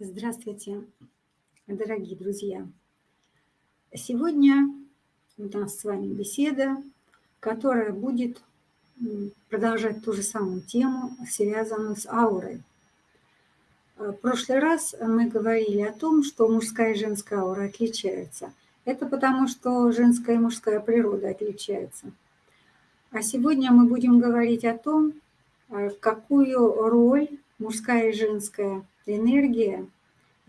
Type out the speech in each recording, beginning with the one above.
Здравствуйте, дорогие друзья! Сегодня у нас с вами беседа, которая будет продолжать ту же самую тему, связанную с аурой. В прошлый раз мы говорили о том, что мужская и женская аура отличаются. Это потому, что женская и мужская природа отличаются. А сегодня мы будем говорить о том, э, какую роль мужская и женская энергия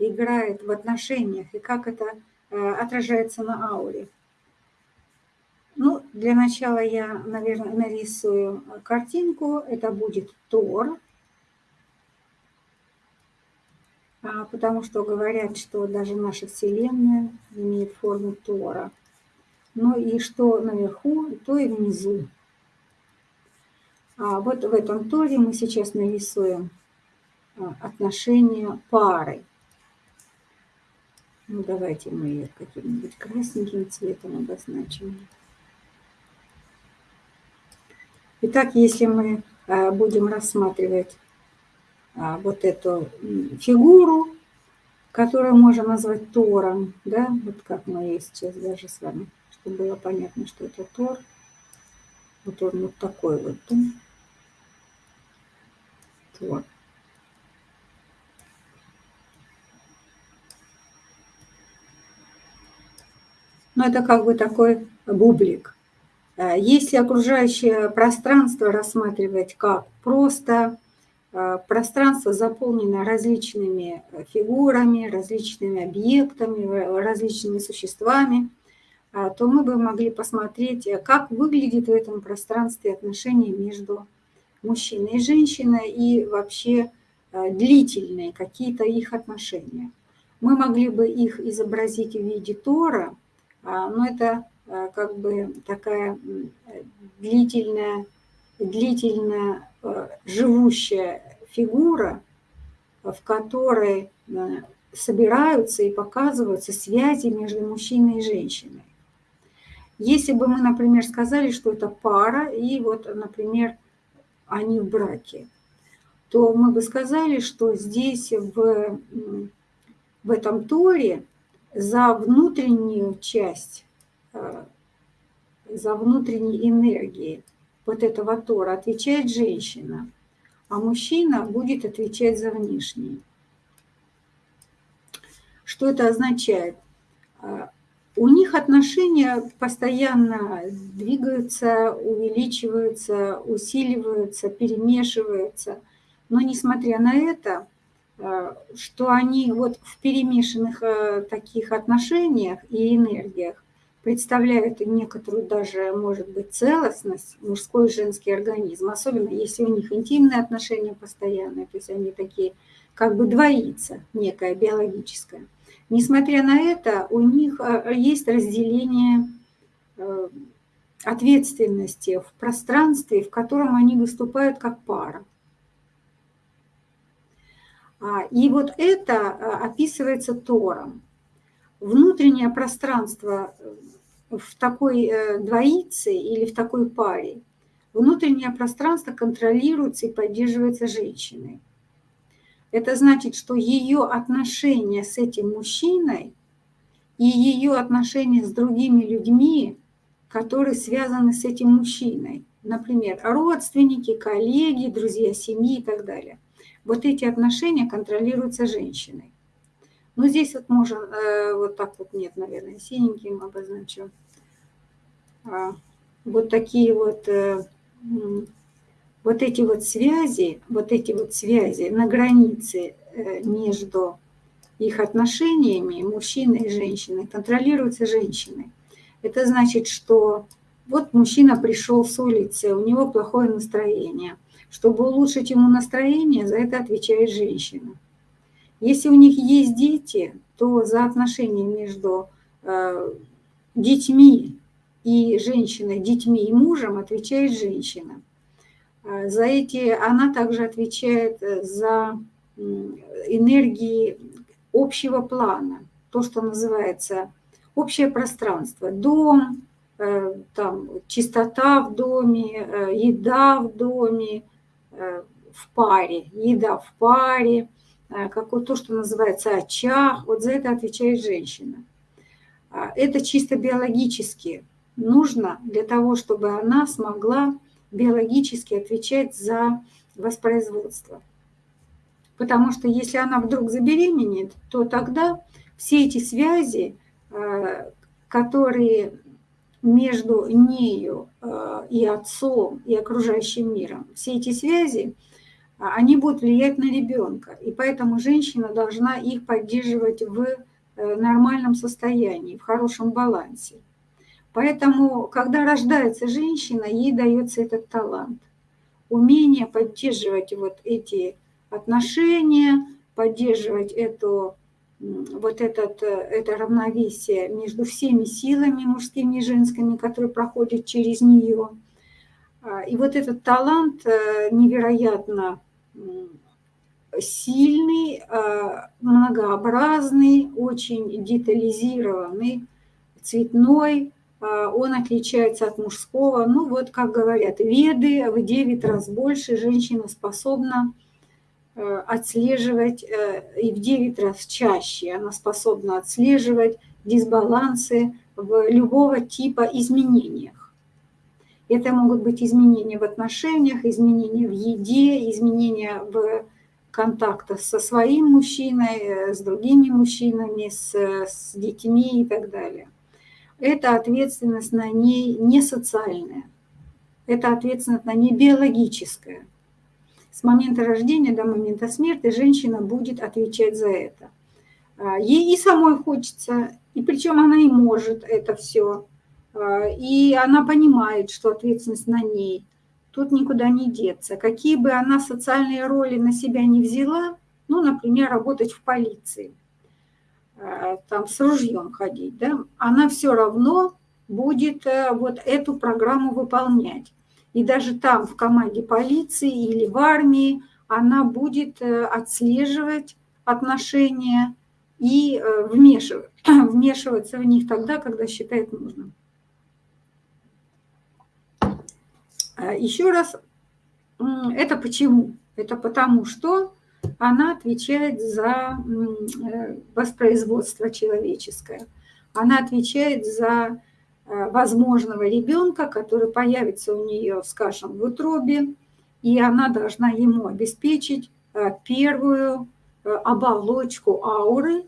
играет в отношениях и как это э, отражается на ауре. Ну, для начала я, наверное, нарисую картинку. Это будет Тор. А, потому что говорят, что даже наша Вселенная имеет форму Тора. Ну и что наверху, то и внизу. А вот в этом Торе мы сейчас нарисуем а, отношения пары. Ну, давайте мы ее каким-нибудь красненьким цветом обозначим. Итак, если мы а, будем рассматривать а, вот эту фигуру, которую можно назвать Тором, да, вот как мы ее сейчас даже с вами, чтобы было понятно, что это Тор. Вот он вот такой вот, да? Тор. Но это как бы такой бублик. Э, если окружающее пространство рассматривать как просто э, пространство заполнено различными фигурами, различными объектами, различными существами, э, то мы бы могли посмотреть, как выглядит в этом пространстве отношения между мужчиной и женщиной и вообще длительные какие-то их отношения. Мы могли бы их изобразить в виде Тора – но это а, как бы такая длительная, длительная а, живущая фигура, в которой собираются и показываются связи между мужчиной и женщиной. Если бы мы, например, сказали, что это пара, и вот, например, они в браке, то мы бы сказали, что здесь в, в этом Торе за внутреннюю часть, э, за внутренние энергии вот этого Тора отвечает женщина, а мужчина будет отвечать за внешние. Что это означает? Э, у них отношения постоянно двигаются, увеличиваются, усиливаются, перемешиваются. Но несмотря на это, что они вот в перемешанных э, таких отношениях и энергиях представляют некоторую даже, может быть, целостность мужской и женский организм, особенно если у них интимные отношения постоянные, то есть они такие как бы двоится, некое биологическое. Несмотря на это, у них э, есть разделение ответственности в пространстве, в котором они выступают как пара. А, и вот это а, описывается Тором. Внутреннее пространство э, в такой э, двоице или в такой паре, внутреннее пространство контролируется и поддерживается женщиной. Это значит, что ее отношения с этим мужчиной и ее отношения с другими людьми, которые связаны с этим мужчиной, например, родственники, коллеги, друзья семьи и так далее – вот эти отношения контролируются женщиной. Ну, здесь вот можно, э, вот так вот нет, наверное, синеньким обозначу. А, вот такие вот, э, вот эти вот связи, вот эти вот связи на границе э, между их отношениями мужчины и женщины контролируются женщиной. Это значит, что вот мужчина пришел с улицы, у него плохое настроение – чтобы улучшить ему настроение, за это отвечает женщина. Если у них есть дети, то за отношения между э, детьми и женщиной, детьми и мужем отвечает женщина. Э, за эти она также отвечает э, за энергии общего плана, то, что называется общее пространство, дом, там, чистота в доме, еда в доме, в паре, еда в паре, как то, что называется очаг, вот за это отвечает женщина. Это чисто биологически нужно для того, чтобы она смогла биологически отвечать за воспроизводство. Потому что если она вдруг забеременеет, то тогда все эти связи, э, которые между нею э, и отцом, и окружающим миром, все эти связи, они будут влиять на ребенка. И поэтому женщина должна их поддерживать в э, нормальном состоянии, в хорошем балансе. Поэтому, когда рождается женщина, ей дается этот талант. Умение поддерживать вот эти отношения, поддерживать эту, вот этот, это равновесие между всеми силами мужскими и женскими, которые проходят через нее. А, и вот этот талант э, невероятно сильный, а, многообразный, очень детализированный, цветной, а, он отличается от мужского. Ну вот, как говорят, веды в 9 раз больше женщина способна э, отслеживать, э, и в 9 раз чаще она способна отслеживать дисбалансы в любого типа изменениях. Это могут быть изменения в отношениях, изменения в еде, изменения в контактах со своим мужчиной, э, с другими мужчинами, с, с детьми и так далее эта ответственность на ней не социальная, это ответственность на ней биологическая. С момента рождения до момента смерти женщина будет отвечать за это. А, ей и самой хочется, и причем она и может это все. А, и она понимает, что ответственность на ней. Тут никуда не деться. Какие бы она социальные роли на себя не взяла, ну, например, работать в полиции – Э, там с ружьем ходить, да, она все равно будет э, вот эту программу выполнять. И даже там, в команде полиции или в армии, она будет э, отслеживать отношения и вмешивать, вмешиваться в них тогда, когда считает нужным. Еще раз, это почему? Это потому что она отвечает за э, воспроизводство человеческое. Она отвечает за э, возможного ребенка, который появится у нее, скажем, в утробе, и она должна ему обеспечить э, первую оболочку ауры,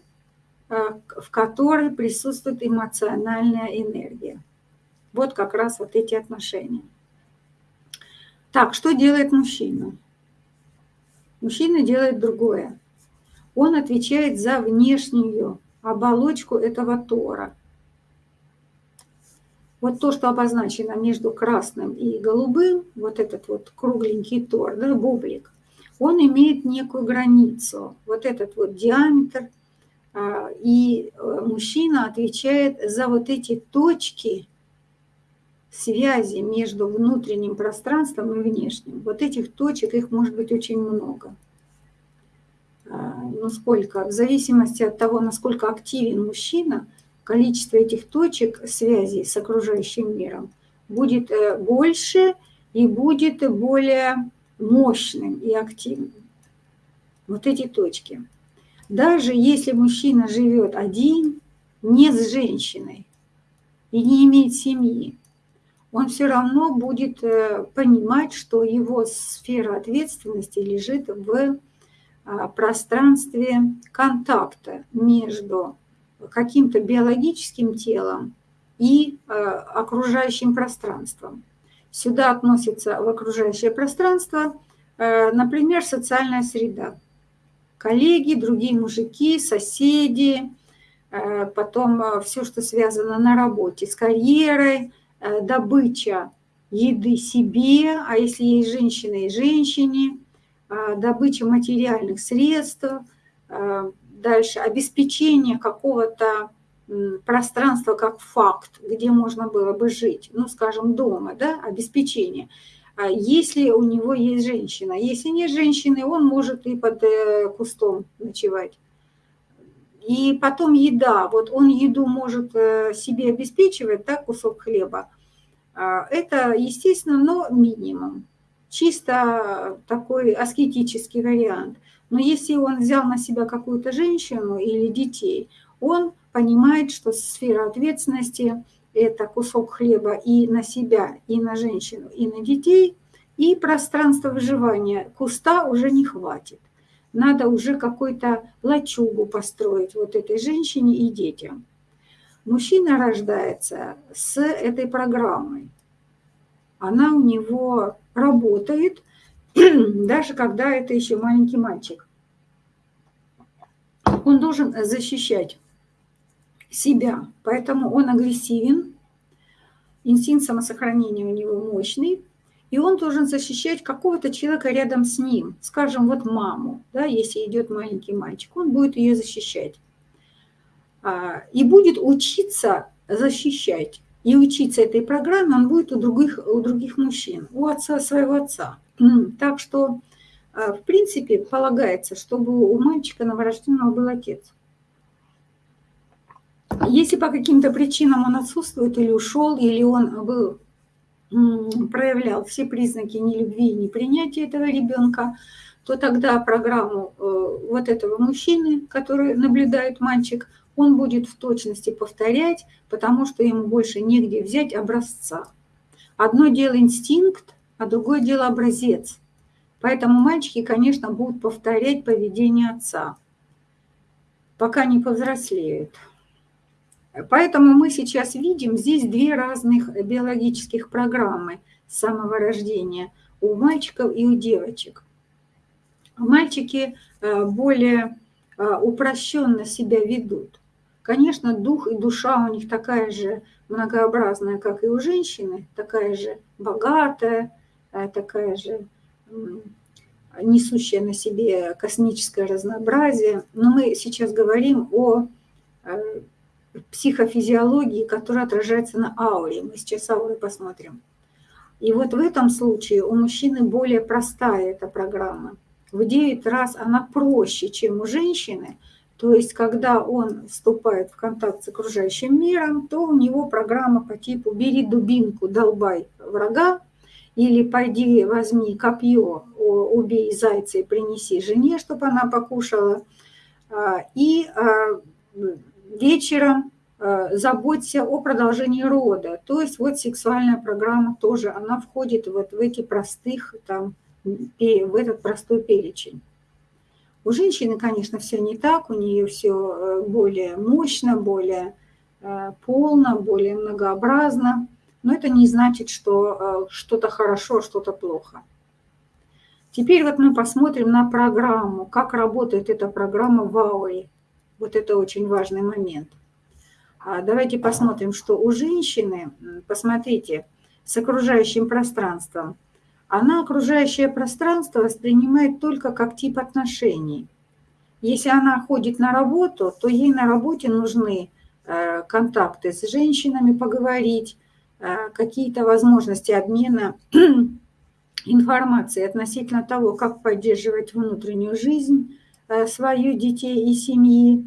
в которой присутствует эмоциональная энергия. Вот как раз вот эти отношения. Так, что делает мужчина? Мужчина делает другое. Он отвечает за внешнюю оболочку этого тора. Вот то, что обозначено между красным и голубым, вот этот вот кругленький тор, да, бублик, он имеет некую границу, вот этот вот диаметр, а, и э, мужчина отвечает за вот эти точки связи между внутренним пространством и внешним. Вот этих точек, их может быть очень много. А, ну сколько, в зависимости от того, насколько активен мужчина, количество этих точек связи с окружающим миром будет э, больше и будет более мощным и активным. Вот эти точки. Даже если мужчина живет один, не с женщиной и не имеет семьи, он все равно будет э, понимать, что его сфера ответственности лежит в а, пространстве контакта между каким-то биологическим телом и э, окружающим пространством. Сюда относится в окружающее пространство, э, например, социальная среда. Коллеги, другие мужики, соседи, потом все, что связано на работе с карьерой, Э, добыча еды себе, а если есть женщина и женщине, э, добыча материальных средств, э, дальше обеспечение какого-то пространства как факт, где можно было бы жить, ну, скажем, дома, да, обеспечение. А если у него есть женщина. Если нет женщины, он может и под кустом ночевать. И потом еда. Вот он еду может э, себе обеспечивать, так, кусок хлеба. А, это, естественно, но минимум. чисто такой аскетический вариант. Но если он взял на себя какую-то женщину или детей, он понимает, что сфера ответственности – это кусок хлеба и на себя, и на женщину, и на детей, и пространство выживания куста уже не хватит. Надо уже какой-то лачугу построить вот этой женщине и детям. Мужчина рождается с этой программой. Она у него работает, даже когда это еще маленький мальчик. Он должен защищать себя, поэтому он агрессивен, инстинкт самосохранения у него мощный, и он должен защищать какого-то человека рядом с ним, скажем, вот маму, да, если идет маленький мальчик, он будет ее защищать. А, и будет учиться защищать. И учиться этой программе он будет у других, у других мужчин, у отца своего отца. Так что, а, в принципе, полагается, чтобы у мальчика новорожденного был отец. Если по каким-то причинам он отсутствует или ушел, или он был, проявлял все признаки нелюбви и непринятия этого ребенка, то тогда программу э, вот этого мужчины, который наблюдает мальчик, он будет в точности повторять, потому что ему больше негде взять образца. Одно дело инстинкт, а другое дело образец. Поэтому мальчики, конечно, будут повторять поведение отца, пока не повзрослеют. Поэтому мы сейчас видим здесь две разных биологических программы с самого рождения у мальчиков и у девочек. Мальчики э, более э, упрощенно себя ведут. Конечно, дух и душа у них такая же многообразная, как и у женщины, такая же богатая, такая же несущая на себе космическое разнообразие. Но мы сейчас говорим о психофизиологии, которая отражается на ауре. Мы сейчас ауры посмотрим. И вот в этом случае у мужчины более простая эта программа. В 9 раз она проще, чем у женщины. То есть, когда он вступает в контакт с окружающим миром, то у него программа по типу «бери дубинку, долбай врага», или «пойди возьми копье, убей зайца и принеси жене, чтобы она покушала». А, и а, вечером э, заботься о продолжении рода. То есть вот сексуальная программа тоже, она входит вот в эти простых, там, в этот простой перечень. У женщины, конечно, все не так, у нее все э, более мощно, более э, полно, более многообразно, но это не значит, что что-то хорошо, что-то плохо. Теперь вот мы посмотрим на программу, как работает эта программа в ауре. Вот это очень важный момент. А давайте посмотрим, что у женщины, посмотрите, с окружающим пространством, она окружающее пространство воспринимает только как тип отношений. Если она ходит на работу, то ей на работе нужны э, контакты с женщинами, поговорить, э, какие-то возможности обмена информацией относительно того, как поддерживать внутреннюю жизнь, Э, свою детей и семьи.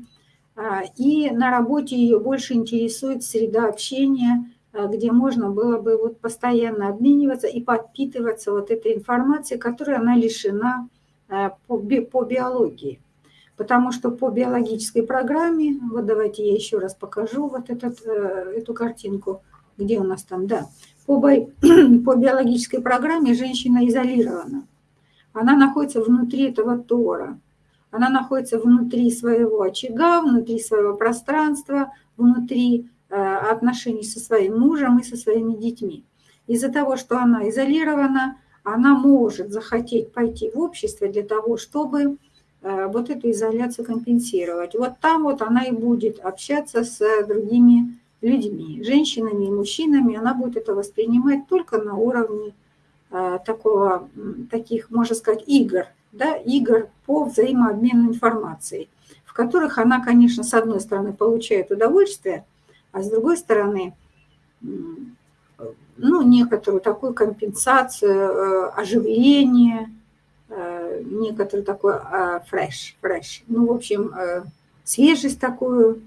А, и на работе ее больше интересует среда общения, э, где можно было бы вот постоянно обмениваться и подпитываться вот этой информацией, которой она лишена э, по, би, по биологии. Потому что по биологической программе, вот давайте я еще раз покажу вот этот, эту картинку, где у нас там, да, по, по биологической программе женщина изолирована. Она находится внутри этого тора. Она находится внутри своего очага, внутри своего пространства, внутри э, отношений со своим мужем и со своими детьми. Из-за того, что она изолирована, она может захотеть пойти в общество для того, чтобы э, вот эту изоляцию компенсировать. Вот там вот она и будет общаться с другими людьми, женщинами и мужчинами. Она будет это воспринимать только на уровне э, такого, таких, можно сказать, игр, да, игр по взаимообмену информацией, в которых она, конечно, с одной стороны получает удовольствие, а с другой стороны, ну, некоторую такую компенсацию, э, оживление, э, некоторую такой фреш, фреш. Ну, в общем, э, свежесть такую,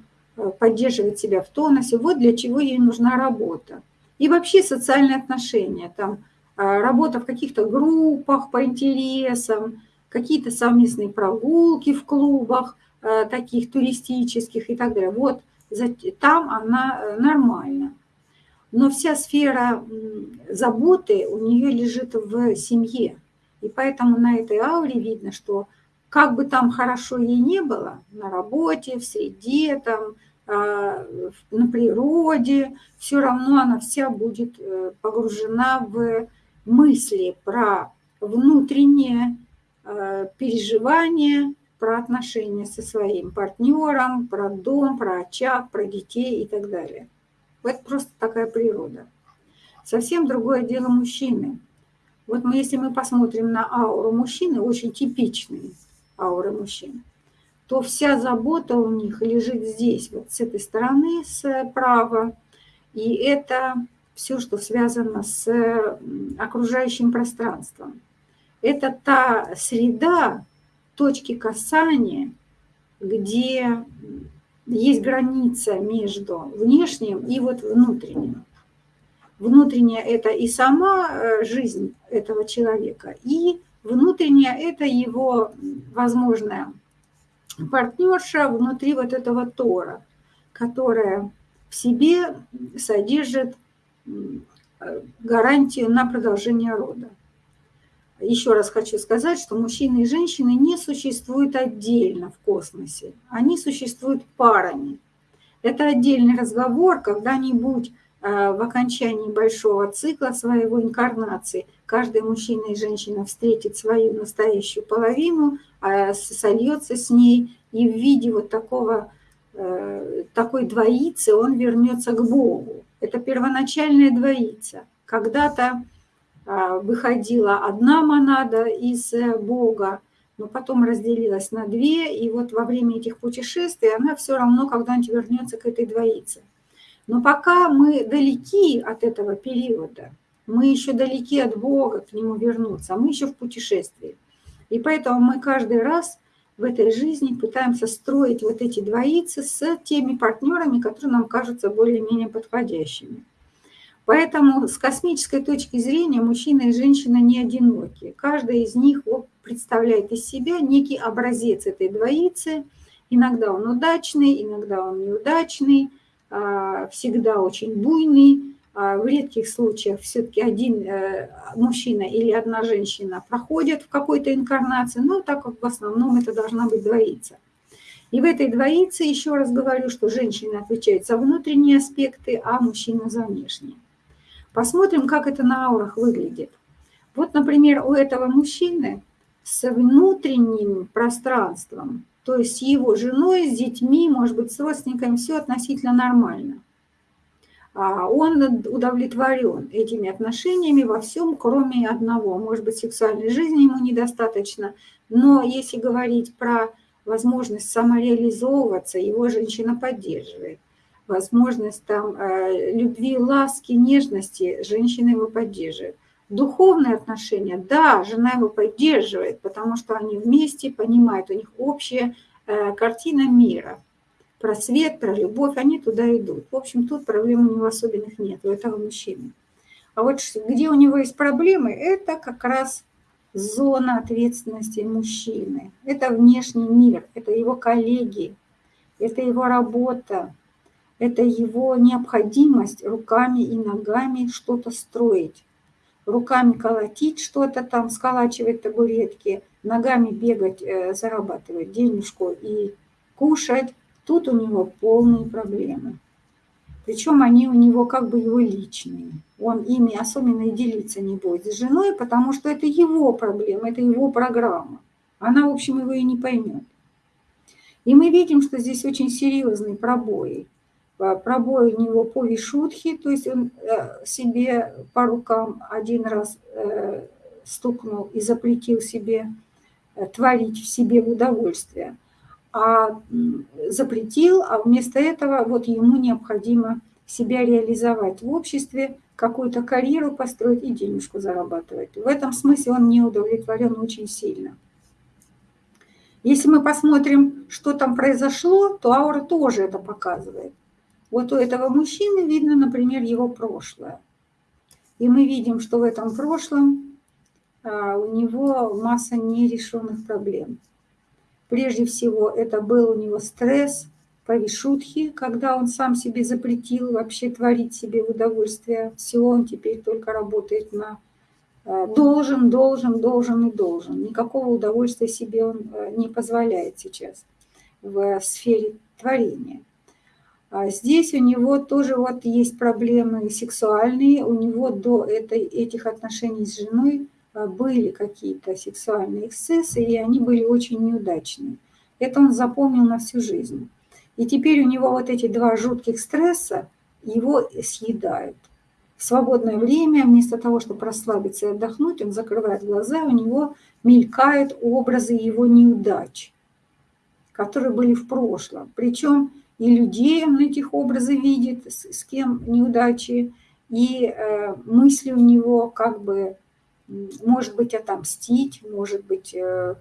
поддерживать себя в тонусе. Вот для чего ей нужна работа. И вообще социальные отношения. Там работа в каких-то группах по интересам, какие-то совместные прогулки в клубах, таких туристических и так далее. Вот там она нормальна. Но вся сфера заботы у нее лежит в семье. И поэтому на этой ауре видно, что как бы там хорошо ей не было, на работе, в среде, там, на природе, все равно она вся будет э, погружена в мысли про внутреннее э, переживание, про отношения со своим партнером, про дом, про очаг, про детей и так далее. Это просто такая природа. Совсем другое дело мужчины. Вот мы, если мы посмотрим на ауру мужчины, очень типичные ауры мужчин, то вся забота у них лежит здесь, вот с этой стороны, справа. И это все, что связано с окружающим пространством. Это та среда, точки касания, где есть граница между внешним и вот внутренним. Внутренняя – это и сама э, жизнь этого человека, и внутренняя – это его возможная партнерша внутри вот этого тора, которая в себе содержит гарантию на продолжение рода. Еще раз хочу сказать, что мужчины и женщины не существуют отдельно в космосе. Они существуют парами. Это отдельный разговор, когда-нибудь э, в окончании большого цикла своего инкарнации каждый мужчина и женщина встретит свою настоящую половину, а сольется с ней, и в виде вот такого, э, такой двоицы он вернется к Богу. Это первоначальная двоица. Когда-то а, выходила одна монада из э, Бога, но потом разделилась на две, и вот во время этих путешествий она все равно когда-нибудь вернется к этой двоице. Но пока мы далеки от этого периода, мы еще далеки от Бога к нему вернуться, а мы еще в путешествии. И поэтому мы каждый раз в этой жизни пытаемся строить вот эти двоицы с теми партнерами, которые нам кажутся более-менее подходящими. Поэтому с космической точки зрения мужчина и женщина не одиноки. Каждый из них представляет из себя некий образец этой двоицы. Иногда он удачный, иногда он неудачный, а, всегда очень буйный. А, в редких случаях все-таки один э, мужчина или одна женщина проходят в какой-то инкарнации, но так как в основном это должна быть двоица. И в этой двоице, еще раз говорю, что женщина отвечает за внутренние аспекты, а мужчина за внешние. Посмотрим, как это на аурах выглядит. Вот, например, у этого мужчины с внутренним пространством, то есть с его женой, с детьми, может быть, с родственниками, все относительно нормально. А он удовлетворен этими отношениями во всем, кроме одного. Может быть, сексуальной жизни ему недостаточно, но если говорить про возможность самореализовываться, его женщина поддерживает возможность там э, любви, ласки, нежности, женщина его поддерживает. Духовные отношения, да, жена его поддерживает, потому что они вместе понимают, у них общая э, картина мира. Про свет, про любовь, они туда идут. В общем, тут проблем у него особенных нет, у этого мужчины. А вот где у него есть проблемы, это как раз зона ответственности мужчины. Это внешний мир, это его коллеги, это его работа, это его необходимость руками и ногами что-то строить. Руками колотить что-то там, сколачивать табуретки, ногами бегать, э, зарабатывать денежку и кушать. Тут у него полные проблемы. Причем они у него как бы его личные. Он ими особенно и делиться не будет с женой, потому что это его проблема, это его программа. Она, в общем, его и не поймет. И мы видим, что здесь очень серьезные пробои пробой у него по вишутхе, то есть он э, себе по рукам один раз э, стукнул и запретил себе э, творить в себе удовольствие. А запретил, а вместо этого вот ему необходимо себя реализовать в обществе, какую-то карьеру построить и денежку зарабатывать. В этом смысле он не удовлетворен очень сильно. Если мы посмотрим, что там произошло, то аура тоже это показывает. Вот у этого мужчины видно, например, его прошлое. И мы видим, что в этом прошлом а, у него масса нерешенных проблем. Прежде всего, это был у него стресс, повишутхи, когда он сам себе запретил вообще творить себе в удовольствие. Все, он теперь только работает на а, должен, должен, должен и должен. Никакого удовольствия себе он а, не позволяет сейчас в сфере творения. А здесь у него тоже вот есть проблемы сексуальные. У него до этой, этих отношений с женой были какие-то сексуальные эксцессы, и они были очень неудачные. Это он запомнил на всю жизнь. И теперь у него вот эти два жутких стресса его съедают. В свободное время, вместо того, чтобы расслабиться и отдохнуть, он закрывает глаза, у него мелькают образы его неудач, которые были в прошлом. Причем и людей он этих образы видит, с, с кем неудачи, и э, мысли у него как бы, может быть, отомстить, может быть, э,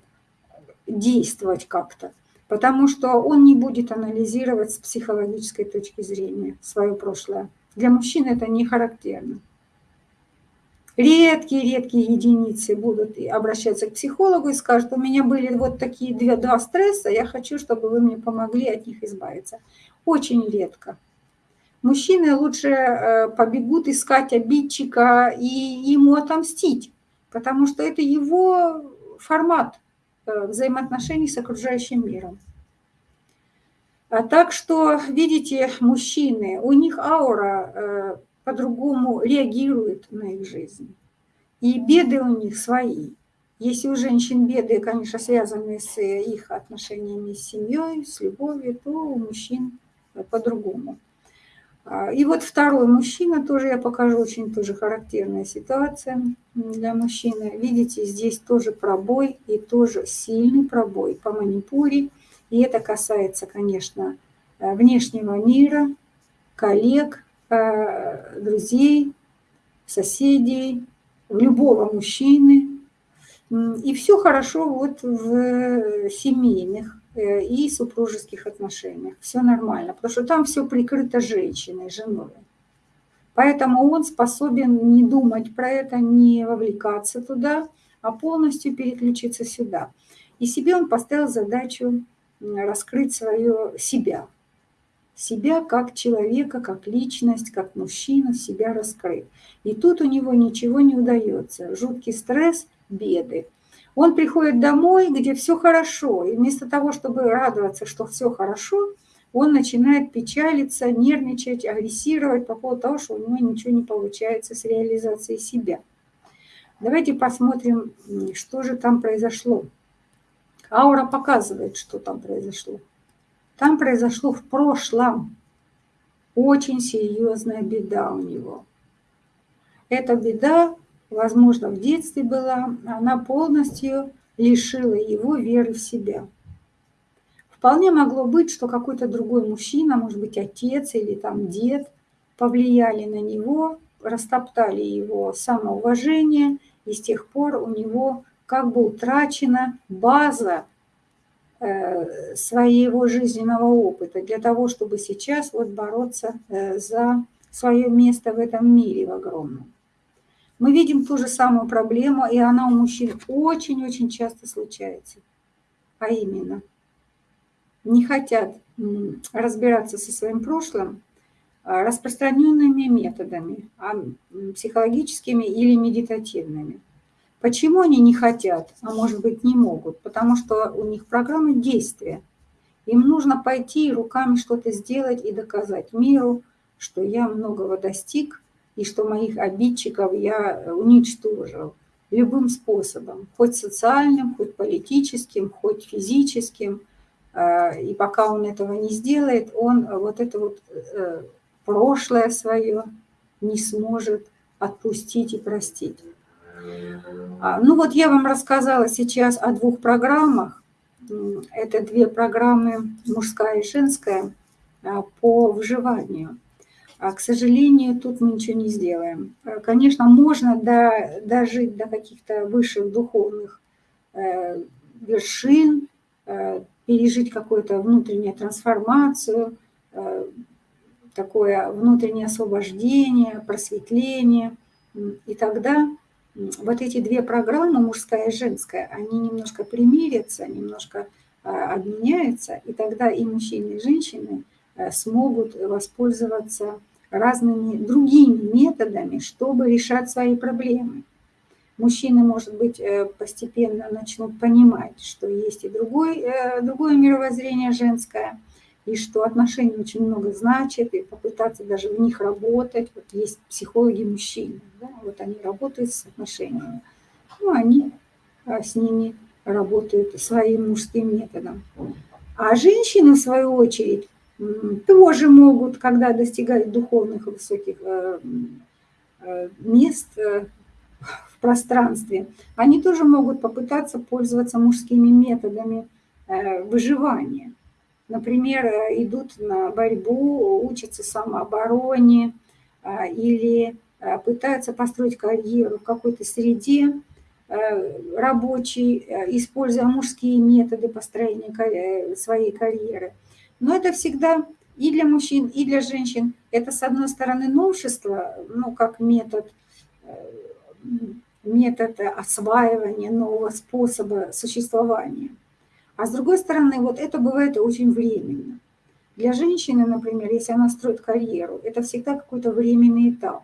действовать как-то. Потому что он не будет анализировать с психологической точки зрения свое прошлое. Для мужчин это не характерно. Редкие-редкие единицы будут обращаться к психологу и скажут, у меня были вот такие две, два стресса, я хочу, чтобы вы мне помогли от них избавиться. Очень редко. Мужчины лучше э, побегут искать обидчика и ему отомстить, потому что это его формат э, взаимоотношений с окружающим миром. А так что, видите, мужчины, у них аура э, по-другому реагирует на их жизнь. И беды у них свои. Если у женщин беды, конечно, связаны с их отношениями с семьей, с любовью, то у мужчин по-другому. А, и вот второй мужчина, тоже я покажу, очень тоже характерная ситуация для мужчины. Видите, здесь тоже пробой и тоже сильный пробой по манипуре. И это касается, конечно, внешнего мира, коллег, Э, друзей, соседей, любого мужчины. И все хорошо вот в семейных э, и супружеских отношениях. Все нормально, потому что там все прикрыто женщиной, женой. Поэтому он способен не думать про это, не вовлекаться туда, а полностью переключиться сюда. И себе он поставил задачу раскрыть свое себя – себя как человека, как личность, как мужчину, себя раскрыть. И тут у него ничего не удается. Жуткий стресс, беды. Он приходит домой, где все хорошо, и вместо того, чтобы радоваться, что все хорошо, он начинает печалиться, нервничать, агрессировать по поводу того, что у него ничего не получается с реализацией себя. Давайте посмотрим, что же там произошло. Аура показывает, что там произошло. Там произошло в прошлом очень серьезная беда у него. Эта беда, возможно, в детстве была, она полностью лишила его веры в себя. Вполне могло быть, что какой-то другой мужчина, может быть, отец или там дед, повлияли на него, растоптали его самоуважение, и с тех пор у него как бы утрачена база Э, своего жизненного опыта для того, чтобы сейчас вот бороться э, за свое место в этом мире в огромном. Мы видим ту же самую проблему, и она у мужчин очень-очень часто случается. А именно, не хотят разбираться со своим прошлым а распространенными методами, а психологическими или медитативными. Почему они не хотят, а может быть не могут? Потому что у них программа действия. Им нужно пойти руками что-то сделать и доказать миру, что я многого достиг и что моих обидчиков я уничтожил любым способом, хоть социальным, хоть политическим, хоть физическим. А, и пока он этого не сделает, он вот это вот э, прошлое свое не сможет отпустить и простить. А, ну вот я вам рассказала сейчас о двух программах. Это две программы, мужская и женская, а, по выживанию. А, к сожалению, тут мы ничего не сделаем. Конечно, можно до, дожить до каких-то высших духовных э, вершин, э, пережить какую-то внутреннюю трансформацию, э, такое внутреннее освобождение, просветление – И тогда вот эти две программы, мужская и женская, они немножко примирятся, немножко а, обменяются, и тогда и мужчины, и женщины смогут воспользоваться разными другими методами, чтобы решать свои проблемы. Мужчины, может быть, э, постепенно начнут понимать, что есть и другой, э, другое мировоззрение женское, и что отношения очень много значат, и попытаться даже в них работать. Вот есть психологи мужчины, да, вот они работают с отношениями, ну, они с ними работают своим мужским методом. А женщины, в свою очередь, тоже могут, когда достигают духовных высоких э, э, мест э, в пространстве, они тоже могут попытаться пользоваться мужскими методами выживания. Например, идут на борьбу, учатся самообороне или пытаются построить карьеру в какой-то среде рабочей, используя мужские методы построения своей карьеры – но это всегда и для мужчин, и для женщин. Это, с одной стороны, новшество, ну, как метод, э, метод осваивания нового способа существования. А с другой стороны, вот это бывает очень временно. Для женщины, например, если она строит карьеру, это всегда какой-то временный этап.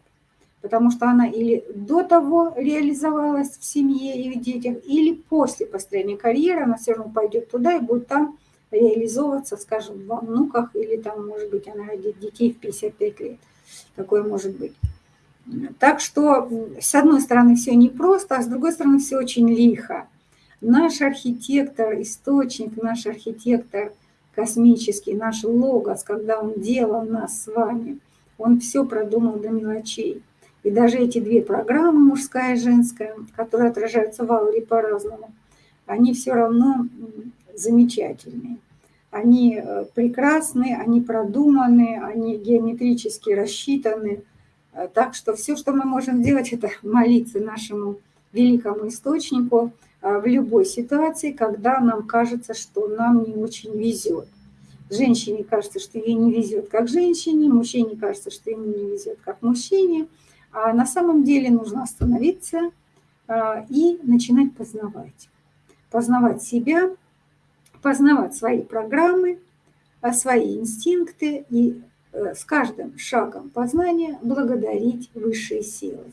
Потому что она или до того реализовалась в семье и в детях, или после построения карьеры она все равно пойдет туда и будет там реализовываться, скажем, во внуках, или там, может быть, она родит детей в 55 лет. Такое может быть. Так что, с одной стороны, все непросто, а с другой стороны, все очень лихо. Наш архитектор, источник, наш архитектор космический, наш логос, когда он делал нас с вами, он все продумал до мелочей. И даже эти две программы, мужская и женская, которые отражаются в ауре по-разному, они все равно замечательные. Они э, прекрасны, они продуманы, они геометрически рассчитаны. Э, так что все, что мы можем делать, это молиться нашему великому источнику э, в любой ситуации, когда нам кажется, что нам не очень везет. Женщине кажется, что ей не везет как женщине, мужчине кажется, что ему не везет как мужчине. А на самом деле нужно остановиться и начинать познавать. Познавать себя, познавать свои программы, а свои инстинкты и э, с каждым шагом познания благодарить высшие силы.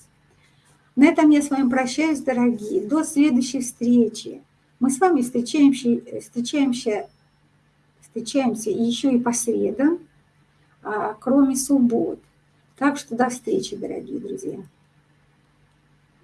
На этом я с вами прощаюсь, дорогие. До следующей встречи. Мы с вами встречаемся, встречаемся, встречаемся еще и по средам, а, кроме суббот. Так что до встречи, дорогие друзья.